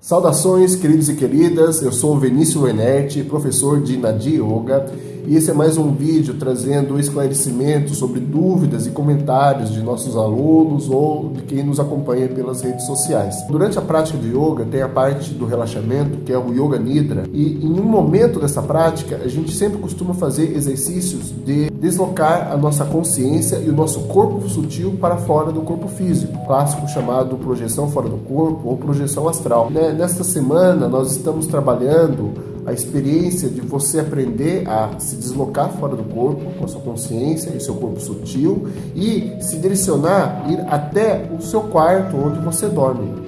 Saudações, queridos e queridas. Eu sou Vinícius Wenert, professor de Nadi Yoga, e esse é mais um vídeo trazendo esclarecimento sobre dúvidas e comentários de nossos alunos ou de quem nos acompanha pelas redes sociais. Durante a prática de yoga tem a parte do relaxamento, que é o Yoga Nidra, e em um momento dessa prática a gente sempre costuma fazer exercícios de deslocar a nossa consciência e o nosso corpo sutil para fora do corpo físico, clássico chamado projeção fora do corpo ou projeção astral. Né, nesta semana nós estamos trabalhando a experiência de você aprender a se deslocar fora do corpo com a sua consciência e seu corpo sutil e se direcionar, ir até o seu quarto onde você dorme.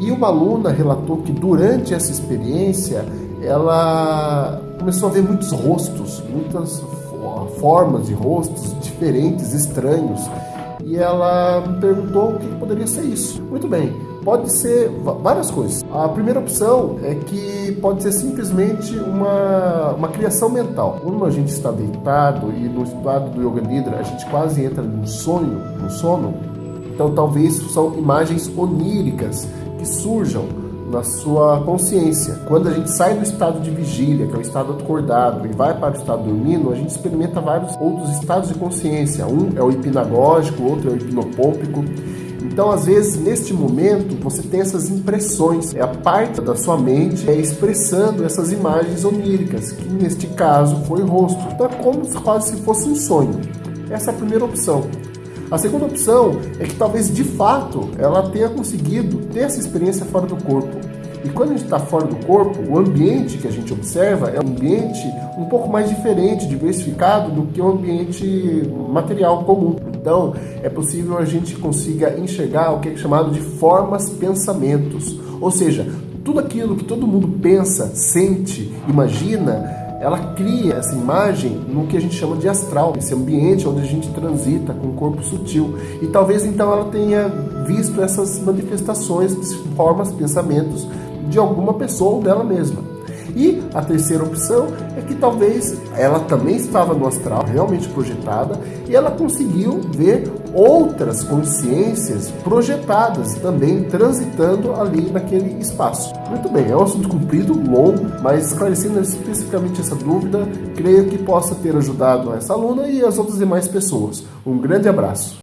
E uma aluna relatou que durante essa experiência ela começou a ver muitos rostos, muitas formas de rostos diferentes, estranhos. E ela me perguntou o que poderia ser isso. Muito bem, pode ser várias coisas. A primeira opção é que pode ser simplesmente uma, uma criação mental. Quando a gente está deitado e no estado do Yoga Nidra a gente quase entra num sonho, no sono, então talvez são imagens oníricas que surjam na sua consciência. Quando a gente sai do estado de vigília, que é o estado acordado, e vai para o estado dormindo, a gente experimenta vários outros estados de consciência. Um é o hipnagógico, outro é o hipnopômpico. Então, às vezes, neste momento, você tem essas impressões, é a parte da sua mente é expressando essas imagens oníricas, que neste caso foi o rosto. Então, é como se quase se fosse um sonho. Essa é a primeira opção. A segunda opção é que talvez de fato ela tenha conseguido ter essa experiência fora do corpo. E quando a gente está fora do corpo, o ambiente que a gente observa é um ambiente um pouco mais diferente, diversificado do que o ambiente material comum. Então, é possível a gente consiga enxergar o que é chamado de formas pensamentos. Ou seja, tudo aquilo que todo mundo pensa, sente, imagina, ela cria essa imagem no que a gente chama de astral, esse ambiente onde a gente transita com o corpo sutil. E talvez então ela tenha visto essas manifestações, formas, pensamentos de alguma pessoa ou dela mesma. E a terceira opção é que talvez ela também estava no astral, realmente projetada, e ela conseguiu ver outras consciências projetadas também transitando ali naquele espaço. Muito bem, é um assunto comprido, longo, mas esclarecendo especificamente essa dúvida, creio que possa ter ajudado essa aluna e as outras demais pessoas. Um grande abraço.